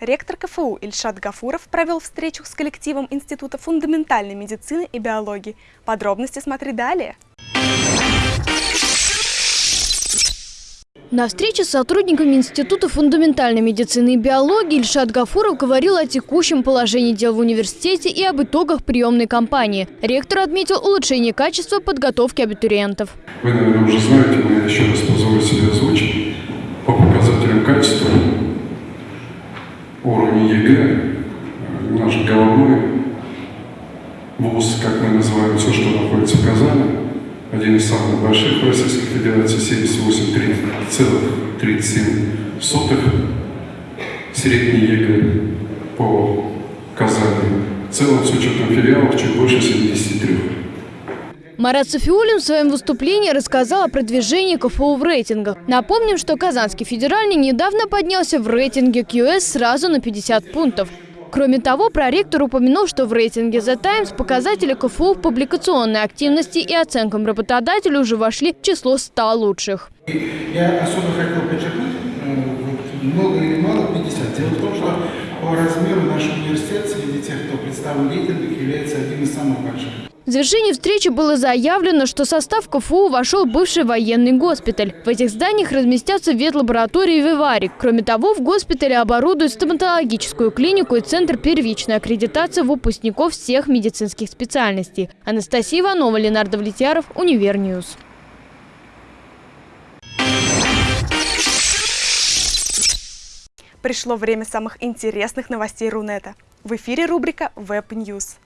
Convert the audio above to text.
Ректор КФУ Ильшат Гафуров провел встречу с коллективом Института фундаментальной медицины и биологии. Подробности смотри далее. На встрече с сотрудниками Института фундаментальной медицины и биологии Ильшат Гафуров говорил о текущем положении дел в университете и об итогах приемной кампании. Ректор отметил улучшение качества подготовки абитуриентов. Вы, наверное, уже знаете, но я еще раз позволю себе озвучить. По показателям качества уровня ЕГЭ наш головной вуз, как мы называем все, что находится в Казани, один из самых больших в Российской Федерации, 78,37. Средний ЕГЭ по Казани. В целом, с учетом филиалов, чуть больше 73. Марат Сафиуллин в своем выступлении рассказал о продвижении КФУ в рейтингах. Напомним, что Казанский федеральный недавно поднялся в рейтинге QS сразу на 50 пунктов. Кроме того, проректор упомянул, что в рейтинге The Times показатели КФУ в публикационной активности и оценкам работодателя уже вошли в число 100 лучших. Я особо хотел подчеркнуть, э, много или мало, 50. Дело в том, что по размеру наш университет среди тех, кто представлен в рейтингах, является одним из самых больших. В завершении встречи было заявлено, что состав КФУ вошел бывший военный госпиталь. В этих зданиях разместятся ветлаборатории и виварий. Кроме того, в госпитале оборудуют стоматологическую клинику и центр первичной аккредитации выпускников всех медицинских специальностей. Анастасия Иванова, Ленар Давлетьяров, Univer News. Пришло время самых интересных новостей Рунета. В эфире рубрика News.